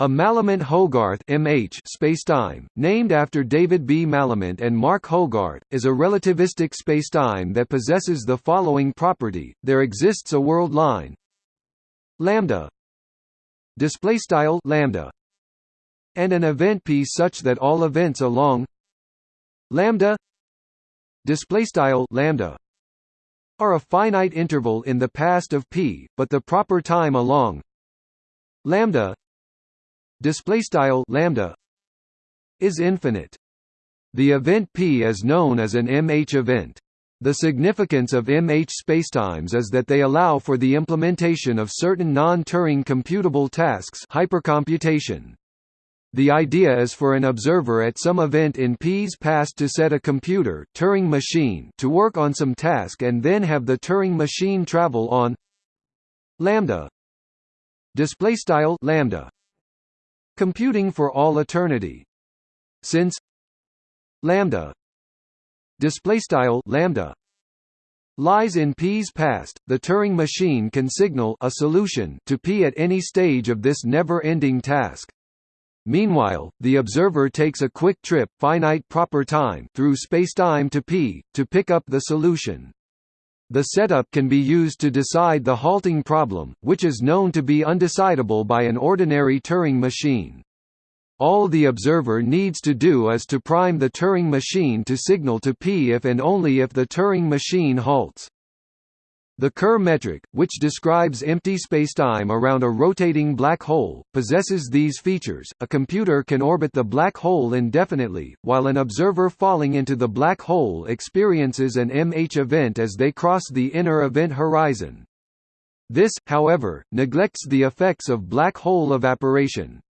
A Malament-Hogarth (MH) spacetime, named after David B. Malament and Mark Hogarth, is a relativistic spacetime that possesses the following property: there exists a world line. Lambda. Display style lambda. And an event p such that all events along lambda. Display style lambda. Are a finite interval in the past of p, but the proper time along lambda display style lambda is infinite. The event P is known as an MH event. The significance of MH spacetimes is that they allow for the implementation of certain non-Turing computable tasks hypercomputation. The idea is for an observer at some event in P's past to set a computer Turing machine to work on some task and then have the Turing machine travel on lambda display style lambda computing for all eternity since lambda display style lambda lies in p's past the turing machine can signal a solution to p at any stage of this never-ending task Meanwhile, the observer takes a quick trip finite proper time through spacetime to p, to pick up the solution. The setup can be used to decide the halting problem, which is known to be undecidable by an ordinary Turing machine. All the observer needs to do is to prime the Turing machine to signal to P if and only if the Turing machine halts. The Kerr metric, which describes empty spacetime around a rotating black hole, possesses these features. A computer can orbit the black hole indefinitely, while an observer falling into the black hole experiences an MH event as they cross the inner event horizon. This, however, neglects the effects of black hole evaporation.